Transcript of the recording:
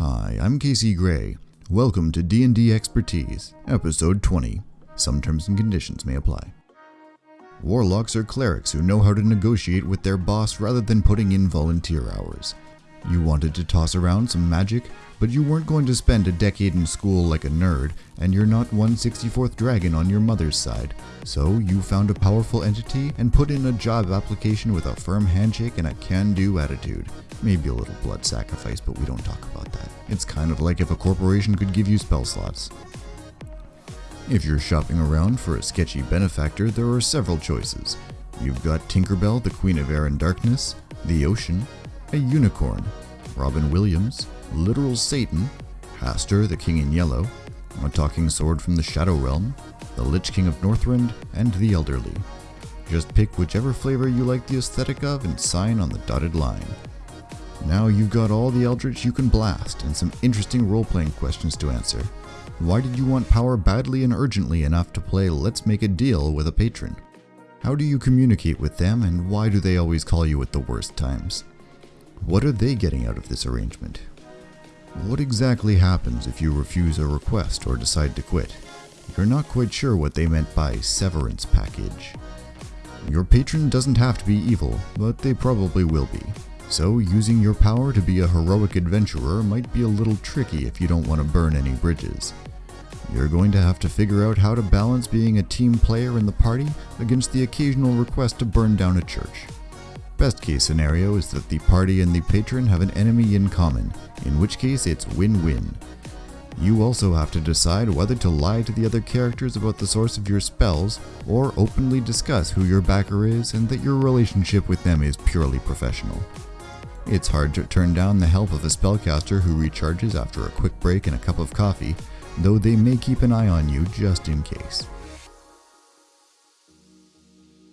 Hi, I'm Casey Gray. Welcome to D&D Expertise, episode 20. Some terms and conditions may apply. Warlocks are clerics who know how to negotiate with their boss rather than putting in volunteer hours. You wanted to toss around some magic, but you weren't going to spend a decade in school like a nerd, and you're not 164th dragon on your mother's side. So you found a powerful entity and put in a job application with a firm handshake and a can-do attitude. Maybe a little blood sacrifice, but we don't talk about that. It's kind of like if a corporation could give you spell slots. If you're shopping around for a sketchy benefactor, there are several choices. You've got Tinkerbell, the Queen of Air and Darkness, the Ocean, a Unicorn, Robin Williams, Literal Satan, Hastur, the King in Yellow, a Talking Sword from the Shadow Realm, the Lich King of Northrend, and the Elderly. Just pick whichever flavor you like the aesthetic of and sign on the dotted line. Now you've got all the Eldritch you can blast and some interesting role-playing questions to answer. Why did you want power badly and urgently enough to play Let's Make a Deal with a patron? How do you communicate with them and why do they always call you at the worst times? What are they getting out of this arrangement? What exactly happens if you refuse a request or decide to quit? You're not quite sure what they meant by severance package. Your patron doesn't have to be evil, but they probably will be. So using your power to be a heroic adventurer might be a little tricky if you don't want to burn any bridges. You're going to have to figure out how to balance being a team player in the party against the occasional request to burn down a church. Best case scenario is that the party and the patron have an enemy in common, in which case it's win-win. You also have to decide whether to lie to the other characters about the source of your spells, or openly discuss who your backer is and that your relationship with them is purely professional. It's hard to turn down the help of a spellcaster who recharges after a quick break and a cup of coffee, though they may keep an eye on you just in case.